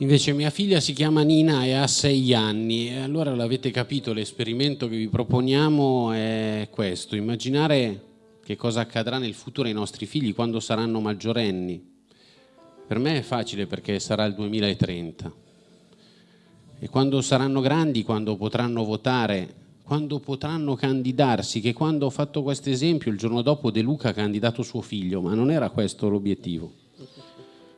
Invece mia figlia si chiama Nina e ha sei anni e allora l'avete capito, l'esperimento che vi proponiamo è questo, immaginare che cosa accadrà nel futuro ai nostri figli quando saranno maggiorenni. Per me è facile perché sarà il 2030 e quando saranno grandi, quando potranno votare, quando potranno candidarsi, che quando ho fatto questo esempio il giorno dopo De Luca ha candidato suo figlio, ma non era questo l'obiettivo.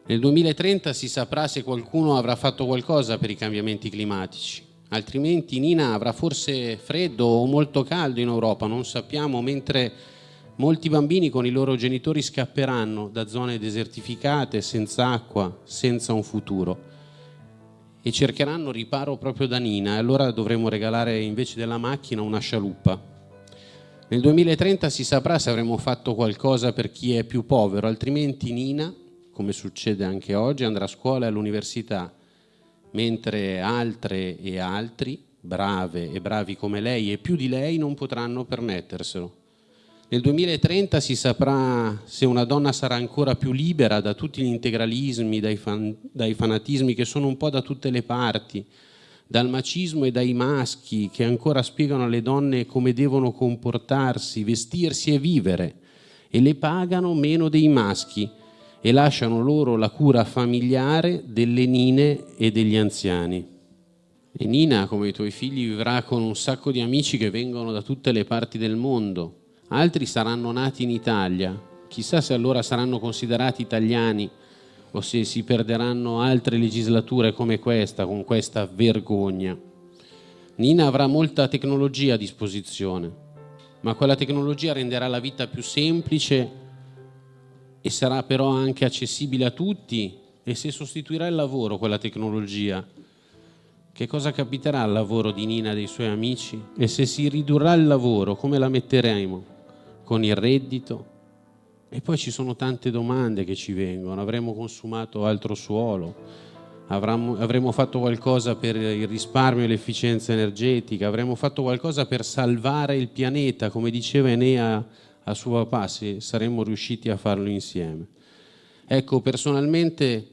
Nel 2030 si saprà se qualcuno avrà fatto qualcosa per i cambiamenti climatici, altrimenti Nina avrà forse freddo o molto caldo in Europa, non sappiamo, mentre molti bambini con i loro genitori scapperanno da zone desertificate, senza acqua, senza un futuro. E cercheranno riparo proprio da Nina. E allora dovremo regalare invece della macchina una scialuppa. Nel 2030 si saprà se avremo fatto qualcosa per chi è più povero, altrimenti Nina come succede anche oggi, andrà a scuola e all'università, mentre altre e altri, brave e bravi come lei e più di lei, non potranno permetterselo. Nel 2030 si saprà se una donna sarà ancora più libera da tutti gli integralismi, dai, fan, dai fanatismi che sono un po' da tutte le parti, dal macismo e dai maschi che ancora spiegano alle donne come devono comportarsi, vestirsi e vivere e le pagano meno dei maschi e lasciano loro la cura familiare delle nine e degli anziani. E Nina, come i tuoi figli, vivrà con un sacco di amici che vengono da tutte le parti del mondo. Altri saranno nati in Italia. Chissà se allora saranno considerati italiani o se si perderanno altre legislature come questa, con questa vergogna. Nina avrà molta tecnologia a disposizione, ma quella tecnologia renderà la vita più semplice e sarà però anche accessibile a tutti e se sostituirà il lavoro quella tecnologia, che cosa capiterà al lavoro di Nina e dei suoi amici? E se si ridurrà il lavoro, come la metteremo? Con il reddito? E poi ci sono tante domande che ci vengono, avremo consumato altro suolo, avremo, avremo fatto qualcosa per il risparmio e l'efficienza energetica, avremo fatto qualcosa per salvare il pianeta, come diceva Enea a suo papà se saremmo riusciti a farlo insieme. Ecco, personalmente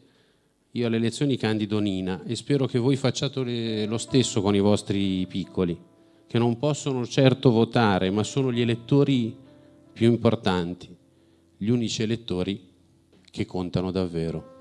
io alle elezioni candido Nina e spero che voi facciate lo stesso con i vostri piccoli, che non possono certo votare, ma sono gli elettori più importanti, gli unici elettori che contano davvero.